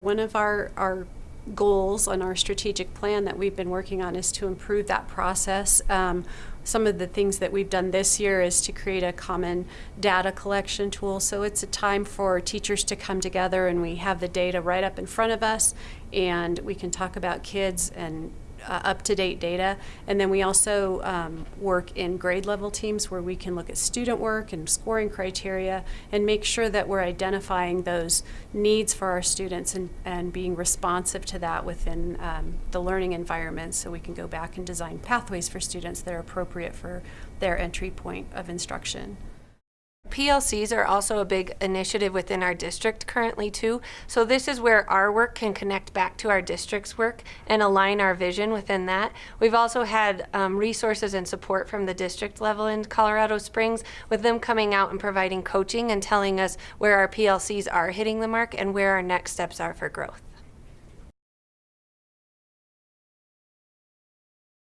One of our, our goals on our strategic plan that we've been working on is to improve that process. Um, some of the things that we've done this year is to create a common data collection tool. So it's a time for teachers to come together and we have the data right up in front of us and we can talk about kids and uh, up-to-date data. And then we also um, work in grade level teams where we can look at student work and scoring criteria and make sure that we're identifying those needs for our students and, and being responsive to that within um, the learning environment so we can go back and design pathways for students that are appropriate for their entry point of instruction. PLCs are also a big initiative within our district currently too. So this is where our work can connect back to our district's work and align our vision within that. We've also had um, resources and support from the district level in Colorado Springs with them coming out and providing coaching and telling us where our PLCs are hitting the mark and where our next steps are for growth.